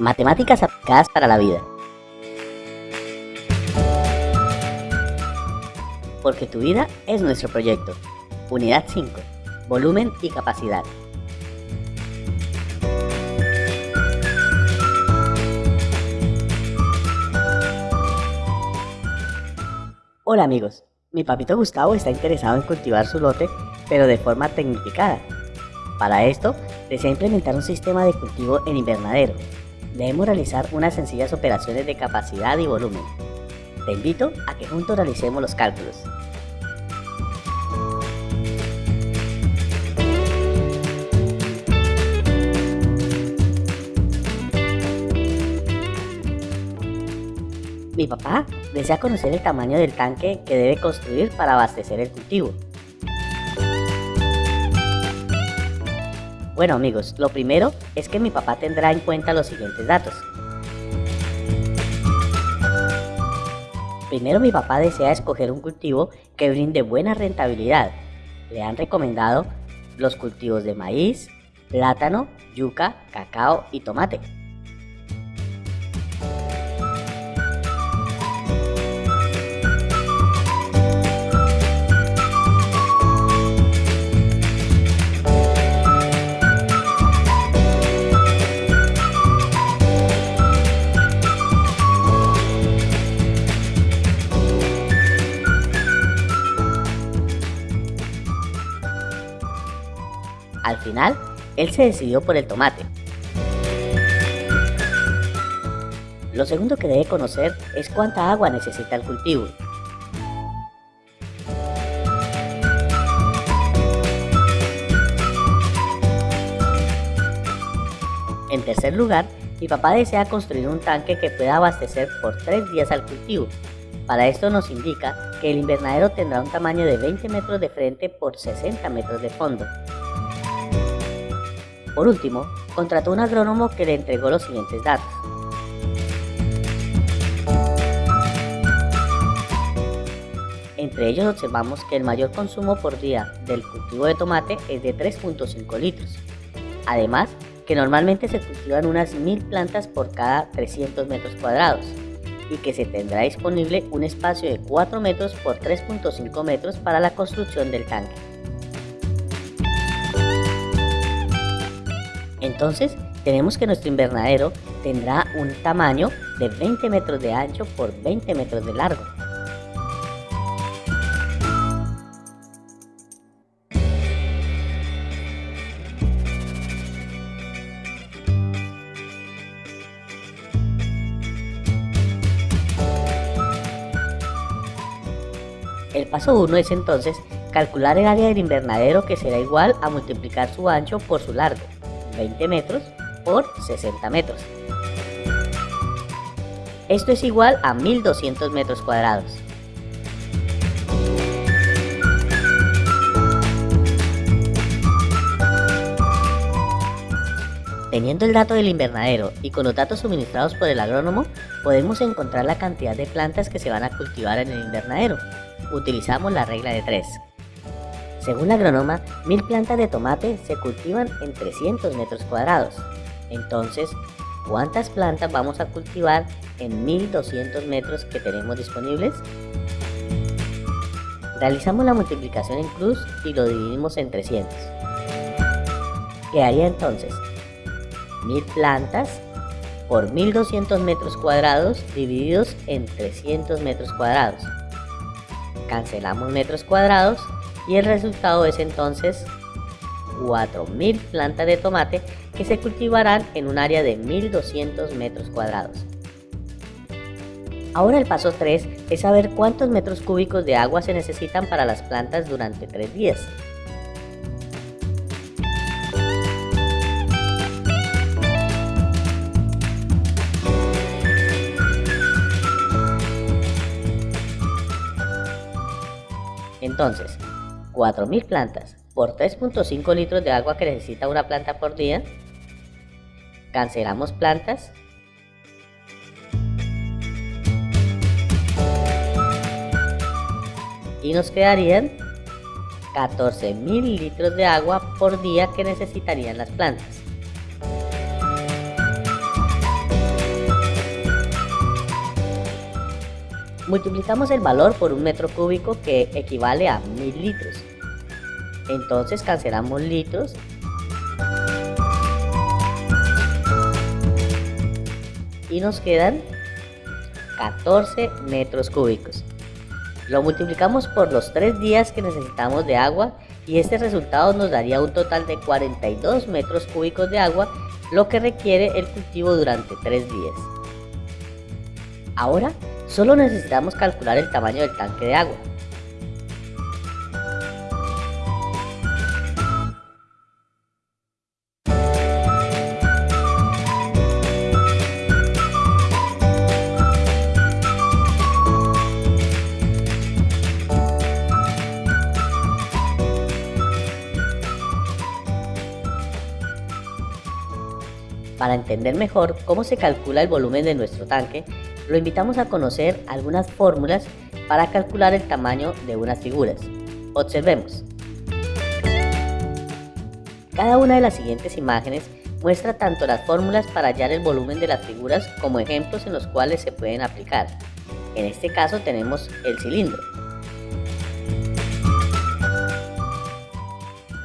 Matemáticas aplicadas para la vida. Porque tu vida es nuestro proyecto. Unidad 5. Volumen y capacidad. Hola amigos, mi papito Gustavo está interesado en cultivar su lote, pero de forma tecnificada. Para esto, desea implementar un sistema de cultivo en invernadero. Debemos realizar unas sencillas operaciones de capacidad y volumen. Te invito a que juntos realicemos los cálculos. Mi papá desea conocer el tamaño del tanque que debe construir para abastecer el cultivo. Bueno amigos, lo primero es que mi papá tendrá en cuenta los siguientes datos. Primero mi papá desea escoger un cultivo que brinde buena rentabilidad. Le han recomendado los cultivos de maíz, plátano, yuca, cacao y tomate. Al final, él se decidió por el tomate. Lo segundo que debe conocer es cuánta agua necesita el cultivo. En tercer lugar, mi papá desea construir un tanque que pueda abastecer por 3 días al cultivo. Para esto nos indica que el invernadero tendrá un tamaño de 20 metros de frente por 60 metros de fondo. Por último, contrató un agrónomo que le entregó los siguientes datos. Entre ellos observamos que el mayor consumo por día del cultivo de tomate es de 3.5 litros. Además, que normalmente se cultivan unas 1000 plantas por cada 300 metros cuadrados y que se tendrá disponible un espacio de 4 metros por 3.5 metros para la construcción del tanque. Entonces, tenemos que nuestro invernadero tendrá un tamaño de 20 metros de ancho por 20 metros de largo. El paso 1 es entonces calcular el área del invernadero que será igual a multiplicar su ancho por su largo. 20 metros por 60 metros. Esto es igual a 1200 metros cuadrados. Teniendo el dato del invernadero y con los datos suministrados por el agrónomo, podemos encontrar la cantidad de plantas que se van a cultivar en el invernadero. Utilizamos la regla de 3. Según la agrónoma, mil plantas de tomate se cultivan en 300 metros cuadrados. Entonces, ¿cuántas plantas vamos a cultivar en 1200 metros que tenemos disponibles? Realizamos la multiplicación en cruz y lo dividimos en 300. Quedaría entonces 1000 plantas por 1200 metros cuadrados divididos en 300 metros cuadrados. Cancelamos metros cuadrados y el resultado es entonces 4.000 plantas de tomate que se cultivarán en un área de 1.200 metros cuadrados. Ahora el paso 3 es saber cuántos metros cúbicos de agua se necesitan para las plantas durante 3 días. Entonces, 4.000 plantas por 3.5 litros de agua que necesita una planta por día. Cancelamos plantas. Y nos quedarían 14.000 litros de agua por día que necesitarían las plantas. Multiplicamos el valor por un metro cúbico que equivale a mil litros. Entonces cancelamos litros y nos quedan 14 metros cúbicos. Lo multiplicamos por los 3 días que necesitamos de agua y este resultado nos daría un total de 42 metros cúbicos de agua, lo que requiere el cultivo durante 3 días. Ahora, solo necesitamos calcular el tamaño del tanque de agua. Para entender mejor cómo se calcula el volumen de nuestro tanque, lo invitamos a conocer algunas fórmulas para calcular el tamaño de unas figuras. Observemos. Cada una de las siguientes imágenes muestra tanto las fórmulas para hallar el volumen de las figuras como ejemplos en los cuales se pueden aplicar. En este caso tenemos el cilindro.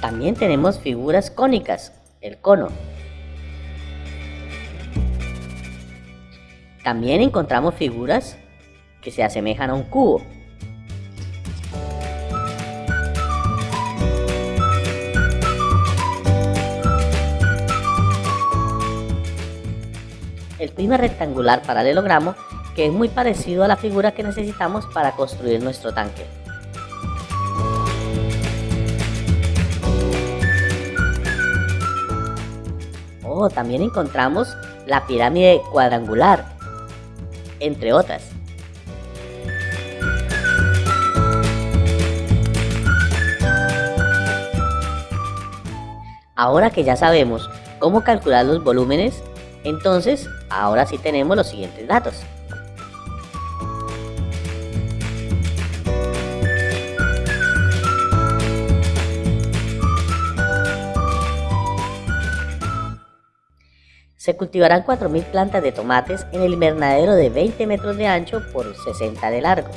También tenemos figuras cónicas, el cono, También encontramos figuras que se asemejan a un cubo. El prisma rectangular paralelogramo que es muy parecido a la figura que necesitamos para construir nuestro tanque. Oh, también encontramos la pirámide cuadrangular entre otras. Ahora que ya sabemos cómo calcular los volúmenes, entonces ahora sí tenemos los siguientes datos. Se cultivarán 4.000 plantas de tomates en el invernadero de 20 metros de ancho por 60 de largo.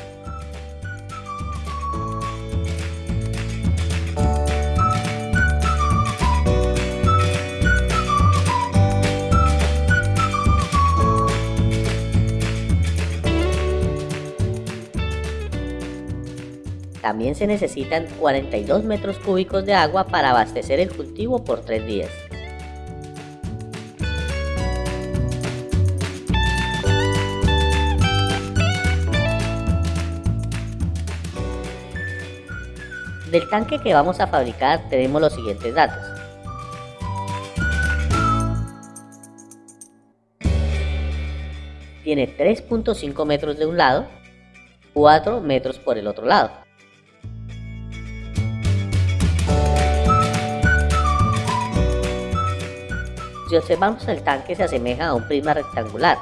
También se necesitan 42 metros cúbicos de agua para abastecer el cultivo por 3 días. Del tanque que vamos a fabricar tenemos los siguientes datos. Tiene 3.5 metros de un lado, 4 metros por el otro lado. Si observamos el tanque se asemeja a un prisma rectangular,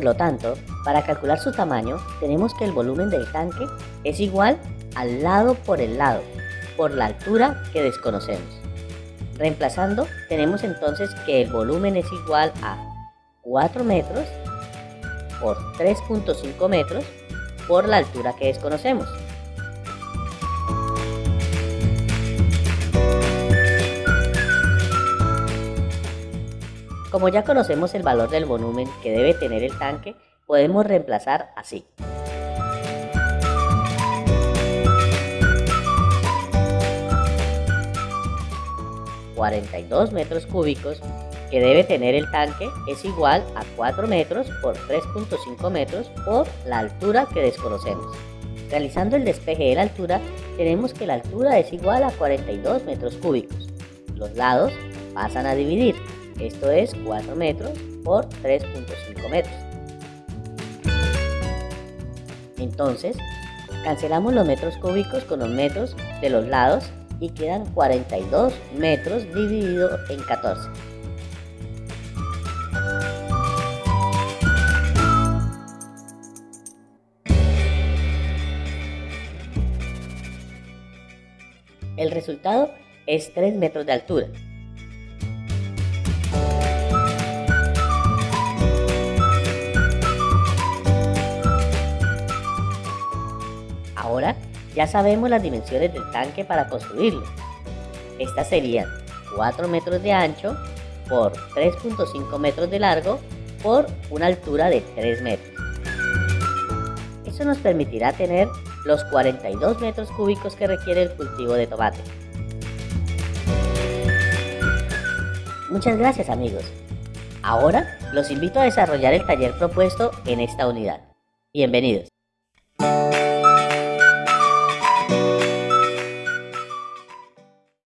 Por lo tanto, para calcular su tamaño, tenemos que el volumen del tanque es igual al lado por el lado, por la altura que desconocemos. Reemplazando, tenemos entonces que el volumen es igual a 4 metros por 3.5 metros por la altura que desconocemos. Como ya conocemos el valor del volumen que debe tener el tanque, podemos reemplazar así. ...42 metros cúbicos que debe tener el tanque es igual a 4 metros por 3.5 metros por la altura que desconocemos. Realizando el despeje de la altura, tenemos que la altura es igual a 42 metros cúbicos. Los lados pasan a dividir, esto es 4 metros por 3.5 metros. Entonces, cancelamos los metros cúbicos con los metros de los lados y quedan 42 metros dividido en 14. El resultado es 3 metros de altura, ya sabemos las dimensiones del tanque para construirlo. Estas serían 4 metros de ancho por 3.5 metros de largo por una altura de 3 metros. Eso nos permitirá tener los 42 metros cúbicos que requiere el cultivo de tomate. Muchas gracias amigos. Ahora los invito a desarrollar el taller propuesto en esta unidad. Bienvenidos.